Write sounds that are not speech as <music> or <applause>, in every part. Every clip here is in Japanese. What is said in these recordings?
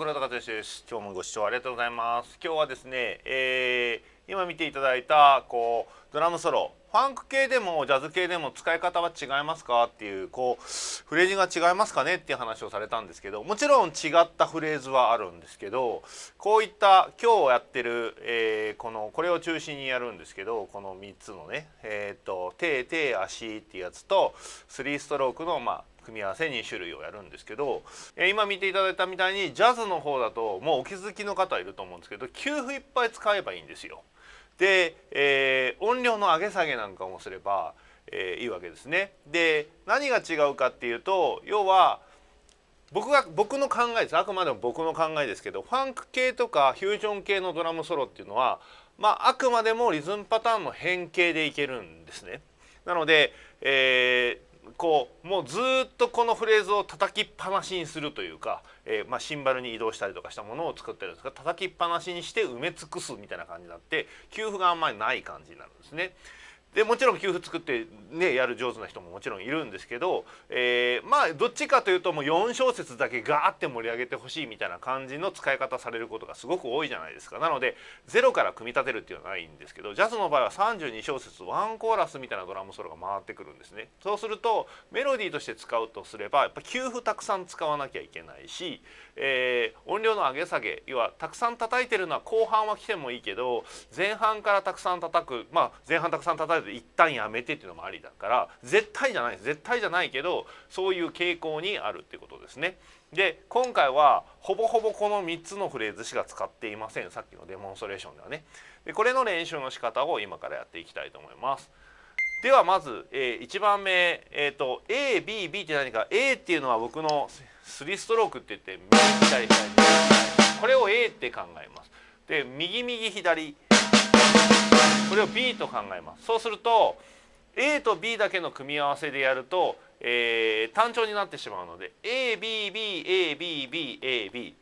ちは、黒田和義です。今日もご視聴ありがとうございます。今日はですね、えー、今見ていただいたこうドラムソロ、ファンク系でもジャズ系でも使い方は違いますか？っていうこうフレーズが違いますかね？っていう話をされたんですけど、もちろん違ったフレーズはあるんですけど、こういった今日やってる、えー、このこれを中心にやるんですけど、この3つのね、えっ、と手手足っていうやつと3ストロークのまあ組み合わせ2種類をやるんですけど今見ていただいたみたいにジャズの方だともうお気づきの方いると思うんですけど給付いっぱい使えばいいんですよ。で、えー、音量の上げ下げなんかもすれば、えー、いいわけですね。で何が違うかっていうと要は僕が僕の考えですあくまでも僕の考えですけどファンク系とかフュージョン系のドラムソロっていうのは、まあ、あくまでもリズムパターンの変形でいけるんですね。なので、えー、もうずっとこのフレーズを叩きっぱなしにするというか、えー、まあ、シンバルに移動したりとかしたものを作ってるんですが叩きっぱなしにして埋め尽くすみたいな感じになって給付があんまりない感じになるんですね。でもちろん給付作ってねやる上手な人ももちろんいるんですけど、えー、まあどっちかというともう4小節だけガーって盛り上げてほしいみたいな感じの使い方されることがすごく多いじゃないですか。なのでゼロから組み立てるっていうのはないんですけどジャズの場合は32小節ワンコーラスみたいなドラムソロが回ってくるんですね。そうするとメロディーとして使うとすればやっぱ給付たくさん使わなきゃいけないし、えー、音量の上げ下げ要はたくさん叩いてるのは後半は来てもいいけど前半からたくさん叩くまあ前半たくさん叩いて一旦やめてっていうのもありだから絶対じゃない絶対じゃないけどそういう傾向にあるっていうことですね。で今回はほぼほぼこの3つのフレーズしか使っていませんさっきのデモンストレーションではね。でこれの練習の仕方を今からやっていきたいと思います。ではまず、えー、1番目、えーと、ABB って何か A っていうのは僕の3ストロークって言って右左左これを A って考えます。で右右左これを B と考えます。そうすると A と B だけの組み合わせでやると、えー、単調になってしまうので ABBABBAB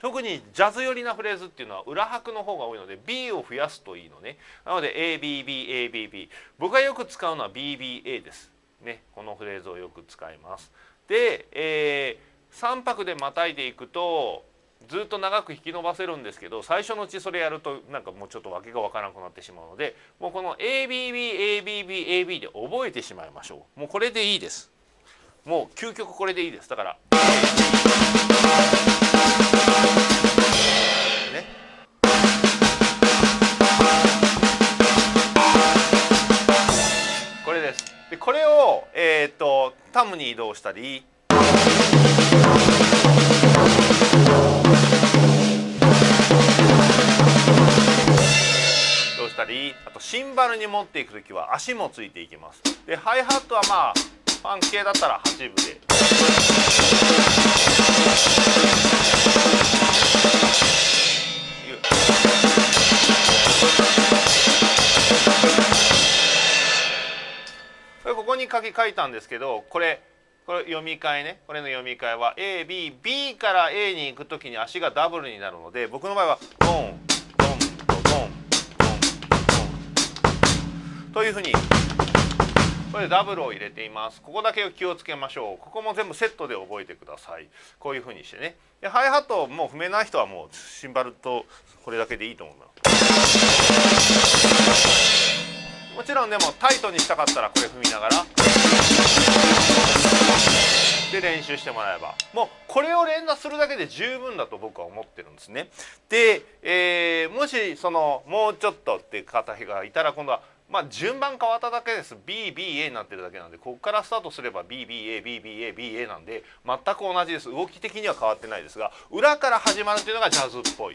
特にジャズ寄りなフレーズっていうのは裏拍の方が多いので B を増やすといいのね。なので ABBABB 僕がよく使うのは BBA です。ね。このフレーズをよく使います。で、えー、3拍でまたいでいくとずっと長く引き伸ばせるんですけど最初のうちそれやるとなんかもうちょっと訳が分からなくなってしまうのでもうこの ABBABBAB で覚えてしまいましょう。もうこれでいいです。もう究極これでいいです。だからこれです。でこれをえっ、とタムに移動したり。どうしたりあとシンバルに持っていく時は足もついていきます。でハイハットはまあファン系だったら8分で。これここに書き書いたんですけどこれこれ読み替えね。これの読み替えは ABB から A に行く時に足がダブルになるので僕の場合はドン。というふうにこれダブルを入れています。ここだけ気をつけましょう。ここも全部セットで覚えてください。こういうふうにしてね。でハイハットもう踏めない人はもうシンバルとこれだけでいいと思いますもちろんでもタイトにしたかったらこれ踏みながら。で練習してもらえば。もうこれを連打するだけで十分だと僕は思ってるんですね。で、えー、もしそのもうちょっとって方がいたら今度はまあ順番変わっただけです BBA になってるだけなんでここからスタートすれば BBABBABA なんで全く同じです動き的には変わってないですが裏から始まるというのがジャズっぽい。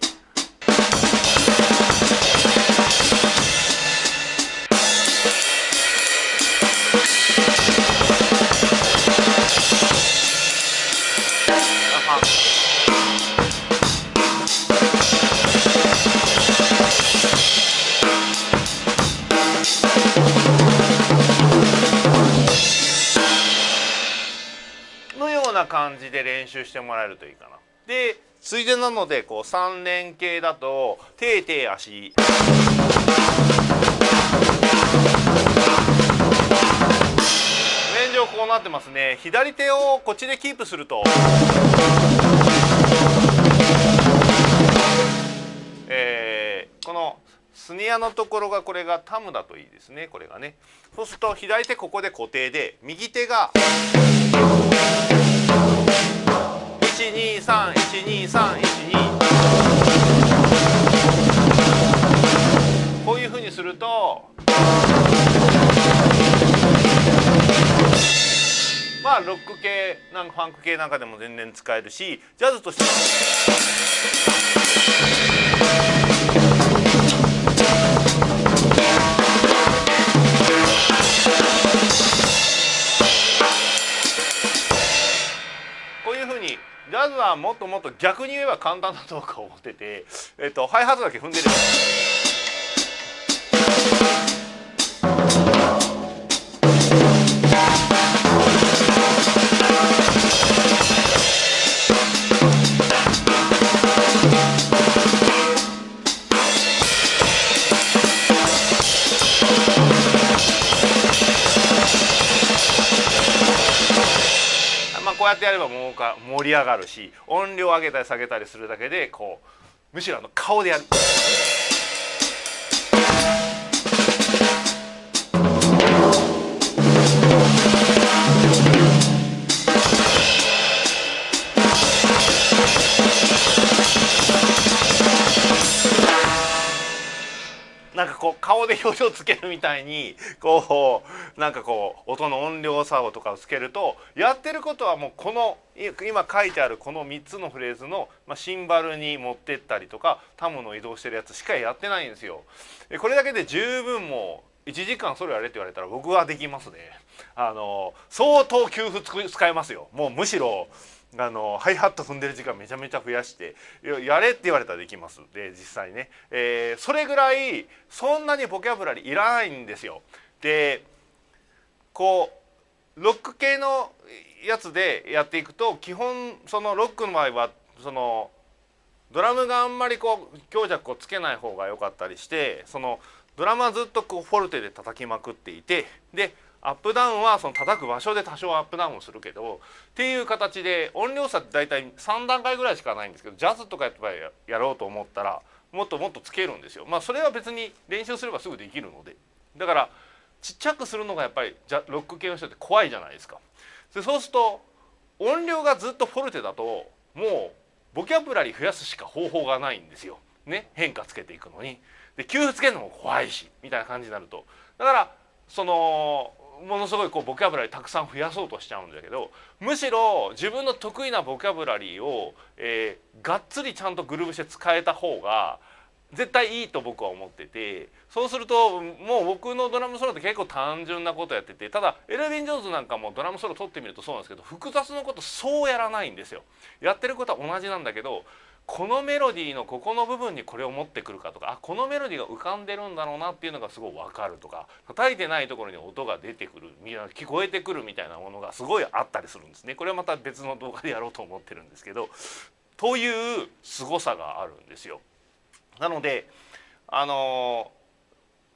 な感じで練習してもらえるといいかな。でついでなのでこう3連形だと手手足面上こうなってますね左手をこっちでキープすると。えー、このスネアのところがこれがタムだといいですねこれがねそうすると左手ここで固定で右手が12312312こういうふうにすると。まあロック系なんかファンク系なんかでも全然使えるしジャズとしては。っともっと逆に言えば簡単だとか思ってて、えっと、ハイハットだけ踏んでれば。やってやればもうか盛り上がるし音量上げたり下げたりするだけでこうむしろあの顔でやる。う顔で表情つけるみたいにこうなんかこう音の音量差をとかをつけるとやってることはもうこの今書いてあるこの3つのフレーズの、まあ、シンバルに持ってったりとかタムの移動してるやつしかやってないんですよ。これだけで十分も1時間それやれって言われたら僕はできますね。あの相当給付使えますよ。もうむしろあのハイハット踏んでる時間めちゃめちゃ増やしてやれって言われたらできますで実際ね、えー、それぐらいそんなにボキャブラリーいらないんですよ。でこうロック系のやつでやっていくと基本そのロックの場合はそのドラムがあんまりこう強弱をつけない方が良かったりしてそのドラムはずっとこうフォルテで叩きまくっていてでアップダウンはその叩く場所で多少アップダウンをするけどっていう形で音量差って大体3段階ぐらいしかないんですけどジャズとかやっぱりやろうと思ったらもっともっとつけるんですよ。まあそれは別に練習すればすぐできるのでだからちっちゃくするのがやっぱりジャロック系の人って怖いじゃないですか。でそうすると音量がずっとフォルテだともうボキャブラリー増やすしか方法がないんですよ。ね変化つけていくのに。で給付つけるのも怖いしみたいな感じになるとだからそのものすごいこうボキャブラリーたくさん増やそうとしちゃうんだけどむしろ自分の得意なボキャブラリーを、えー、がっつりちゃんとグルーブして使えた方が絶対いいと僕は思っててそうするともう僕のドラムソロって結構単純なことやっててただエルヴィン・ジョーンズなんかもドラムソロ取ってみるとそうなんですけど複雑なことそうやらないんですよ。やってることは同じなんだけどこのメロディーのここの部分にこれを持ってくるかとかあこのメロディーが浮かんでるんだろうなっていうのがすごい分かるとか叩いてないところに音が出てくる聞こえてくるみたいなものがすごいあったりするんですね。これはまた別の動画でやろうと思ってるんですけどという凄さがあるんですよ。なのであの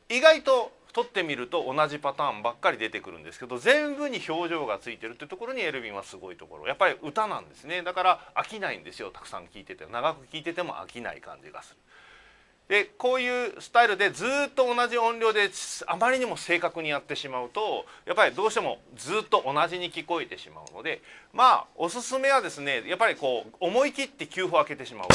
ー、意外と撮ってみると同じパターンばっかり出てくるんですけど全部に表情がついてるってところにエルヴィンはすごいところやっぱり歌なんですねだから飽きないんですよたくさん聴いてて長く聴いてても飽きない感じがする。でこういうスタイルでずっと同じ音量であまりにも正確にやってしまうとやっぱりどうしてもずっと同じに聞こえてしまうのでまあおすすめはですねやっぱりこう思い切って給付を開けてしまう。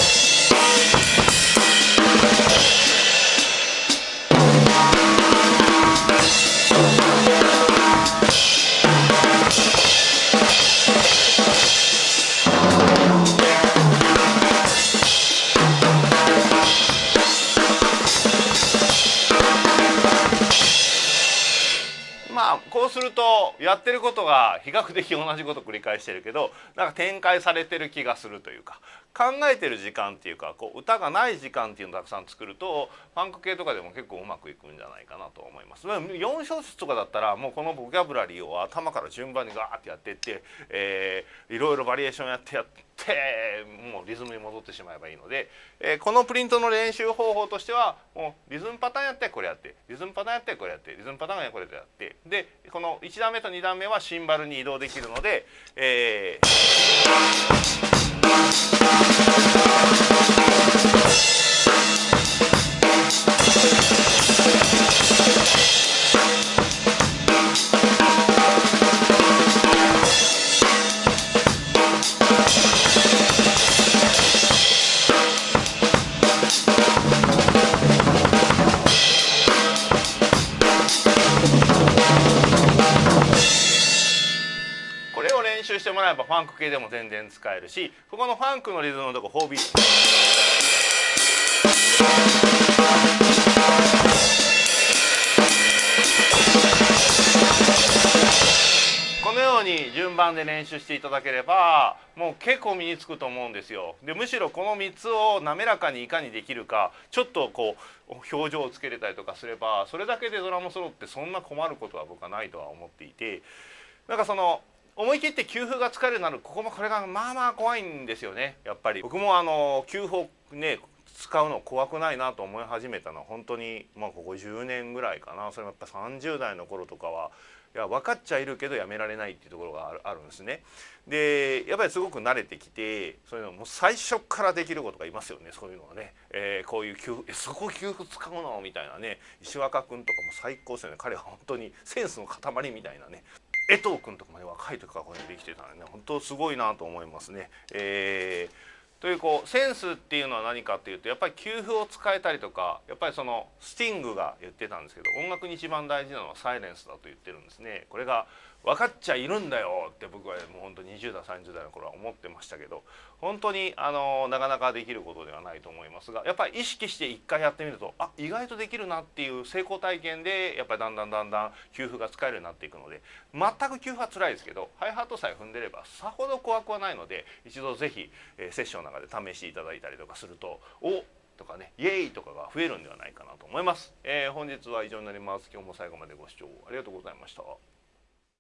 そうするとやってることが比較的同じこと繰り返してるけどなんか展開されてる気がするというか考えてる時間っていうかこう歌がない時間っていうのをたくさん作るとファンク系とかでも結構うまくいくんじゃないかなと思います。4小節とかだったらもうこのボキャブラリーを頭から順番にガーってやってって、えー、いろいろバリエーションやってやってもうリズムに戻ってしまえばいいので、えー、このプリントの練習方法としてはもうリズムパターンやってこれやってリズムパターンやってこれやってリズムパターンやこれやってでこの1段目と2段目はシンバルに移動できるので、えー。ファンク系でも全然使えるしここのファンクのリズムのとこ4ビートこのように順番で練習していただければもう結構身につくと思うんですよ。でむしろこの3つを滑らかにいかにできるかちょっとこう表情をつけれたりとかすればそれだけでドラムソロってそんな困ることは僕はないとは思っていてなんかその思い切って給付が使えるなるここもこれがまあまあ怖いんですよね。やっぱり。僕もあの給付ね使うの怖くないなと思い始めたのは本当にまあここ10年ぐらいかな。それもやっぱ30代の頃とかはいや分かっちゃいるけどやめられないっていうところがあるんですね。でやっぱりすごく慣れてきてそういうのも最初からできることがいますよね。そういうのはね、えー、こういう給付 <laughs> そこ給付使うの？みたいなね。石若君とかも最高ですよね。彼は本当にセンスの塊みたいなね。江藤君とかまで若い時からこういうのできてたんでね本当すごいなと思いますね。えーというこうセンスっていうのは何かっていうとやっぱり給付を使えたりとかやっぱりそのスティングが言ってたんですけど音楽に一番大事なのはサイレンスだと言ってるんですね。これが分かっちゃいるんだよって僕はもう本当20代30代の頃は思ってましたけど本当にあのなかなかできることではないと思いますがやっぱり意識して一回やってみるとあ意外とできるなっていう成功体験でやっぱりだんだんだんだん給付が使えるようになっていくので全く給付は辛いですけどハイハットさえ踏んでればさほど怖くはないので一度是非、えー、セッションの中で試していただいたりとかするとおとかねイエーイとかが増えるんではないかなと思います、えー、本日は以上になります。今日も最後までご視聴ありがとうございました。